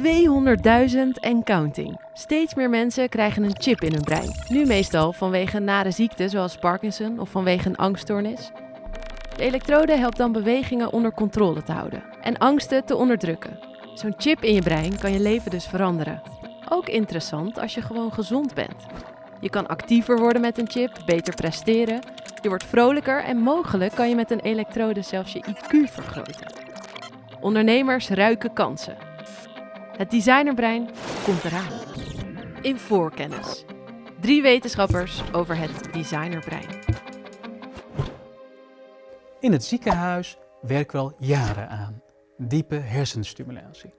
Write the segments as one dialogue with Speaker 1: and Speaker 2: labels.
Speaker 1: 200.000 en counting. Steeds meer mensen krijgen een chip in hun brein. Nu meestal vanwege nare ziekte zoals Parkinson of vanwege een angststoornis. De elektrode helpt dan bewegingen onder controle te houden en angsten te onderdrukken. Zo'n chip in je brein kan je leven dus veranderen. Ook interessant als je gewoon gezond bent. Je kan actiever worden met een chip, beter presteren. Je wordt vrolijker en mogelijk kan je met een elektrode zelfs je IQ vergroten. Ondernemers ruiken kansen. Het designerbrein komt eraan. In voorkennis. Drie wetenschappers over het designerbrein.
Speaker 2: In het ziekenhuis werken we al jaren aan. Diepe hersenstimulatie.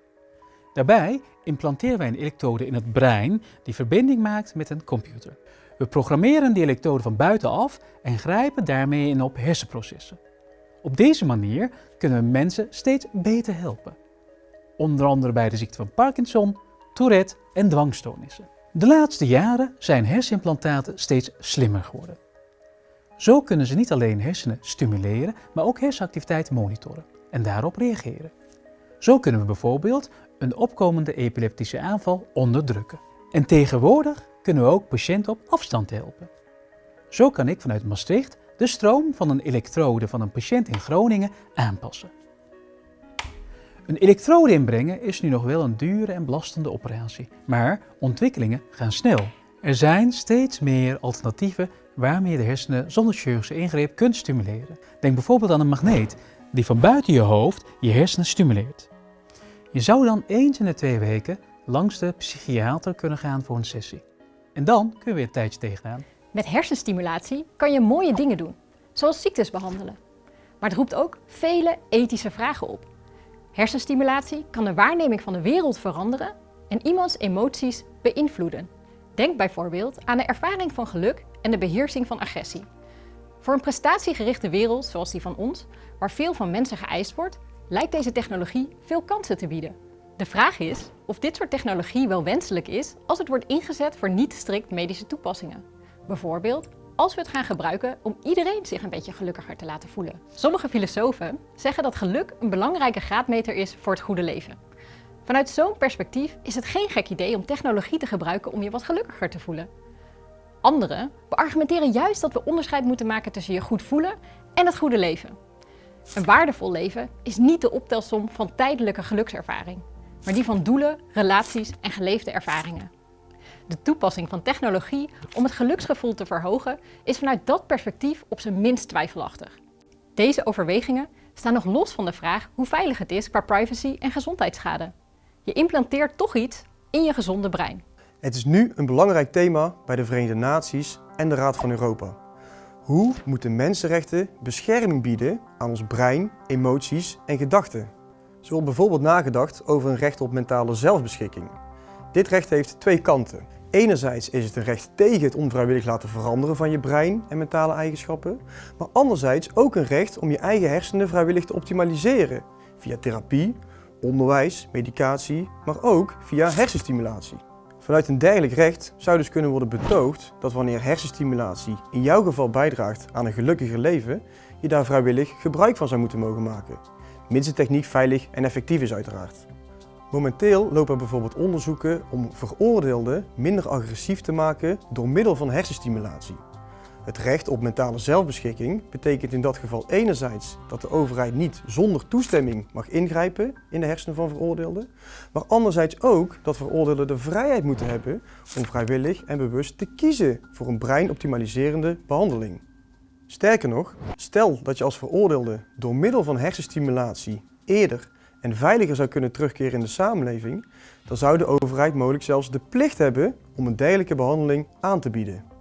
Speaker 2: Daarbij implanteren wij een elektrode in het brein die verbinding maakt met een computer. We programmeren die elektrode van buitenaf en grijpen daarmee in op hersenprocessen. Op deze manier kunnen we mensen steeds beter helpen. Onder andere bij de ziekte van Parkinson, Tourette en dwangstoornissen. De laatste jaren zijn hersenimplantaten steeds slimmer geworden. Zo kunnen ze niet alleen hersenen stimuleren, maar ook hersenactiviteit monitoren en daarop reageren. Zo kunnen we bijvoorbeeld een opkomende epileptische aanval onderdrukken. En tegenwoordig kunnen we ook patiënten op afstand helpen. Zo kan ik vanuit Maastricht de stroom van een elektrode van een patiënt in Groningen aanpassen. Een elektrode inbrengen is nu nog wel een dure en belastende operatie, maar ontwikkelingen gaan snel. Er zijn steeds meer alternatieven waarmee je de hersenen zonder chirurgische ingreep kunt stimuleren. Denk bijvoorbeeld aan een magneet die van buiten je hoofd je hersenen stimuleert. Je zou dan eens in de twee weken langs de psychiater kunnen gaan voor een sessie. En dan kun je weer een tijdje tegenaan.
Speaker 3: Met hersenstimulatie kan je mooie dingen doen, zoals ziektes behandelen. Maar het roept ook vele ethische vragen op. Hersenstimulatie kan de waarneming van de wereld veranderen en iemands emoties beïnvloeden. Denk bijvoorbeeld aan de ervaring van geluk en de beheersing van agressie. Voor een prestatiegerichte wereld zoals die van ons, waar veel van mensen geëist wordt, lijkt deze technologie veel kansen te bieden. De vraag is of dit soort technologie wel wenselijk is als het wordt ingezet voor niet strikt medische toepassingen. Bijvoorbeeld als we het gaan gebruiken om iedereen zich een beetje gelukkiger te laten voelen. Sommige filosofen zeggen dat geluk een belangrijke graadmeter is voor het goede leven. Vanuit zo'n perspectief is het geen gek idee om technologie te gebruiken om je wat gelukkiger te voelen. Anderen beargumenteren juist dat we onderscheid moeten maken tussen je goed voelen en het goede leven. Een waardevol leven is niet de optelsom van tijdelijke gelukservaring, maar die van doelen, relaties en geleefde ervaringen. De toepassing van technologie om het geluksgevoel te verhogen is vanuit dat perspectief op zijn minst twijfelachtig. Deze overwegingen staan nog los van de vraag hoe veilig het is qua privacy en gezondheidsschade. Je implanteert toch iets in je gezonde brein.
Speaker 4: Het is nu een belangrijk thema bij de Verenigde Naties en de Raad van Europa. Hoe moeten mensenrechten bescherming bieden aan ons brein, emoties en gedachten? Zo wordt bijvoorbeeld nagedacht over een recht op mentale zelfbeschikking. Dit recht heeft twee kanten. Enerzijds is het een recht tegen het onvrijwillig laten veranderen van je brein en mentale eigenschappen, maar anderzijds ook een recht om je eigen hersenen vrijwillig te optimaliseren via therapie, onderwijs, medicatie, maar ook via hersenstimulatie. Vanuit een dergelijk recht zou dus kunnen worden betoogd dat wanneer hersenstimulatie in jouw geval bijdraagt aan een gelukkiger leven, je daar vrijwillig gebruik van zou moeten mogen maken. Mits de techniek veilig en effectief is uiteraard. Momenteel lopen bijvoorbeeld onderzoeken om veroordeelden minder agressief te maken door middel van hersenstimulatie. Het recht op mentale zelfbeschikking betekent in dat geval enerzijds dat de overheid niet zonder toestemming mag ingrijpen in de hersenen van veroordeelden, maar anderzijds ook dat veroordeelden de vrijheid moeten hebben om vrijwillig en bewust te kiezen voor een breinoptimaliserende behandeling. Sterker nog, stel dat je als veroordeelde door middel van hersenstimulatie eerder en veiliger zou kunnen terugkeren in de samenleving, dan zou de overheid mogelijk zelfs de plicht hebben om een dergelijke behandeling aan te bieden.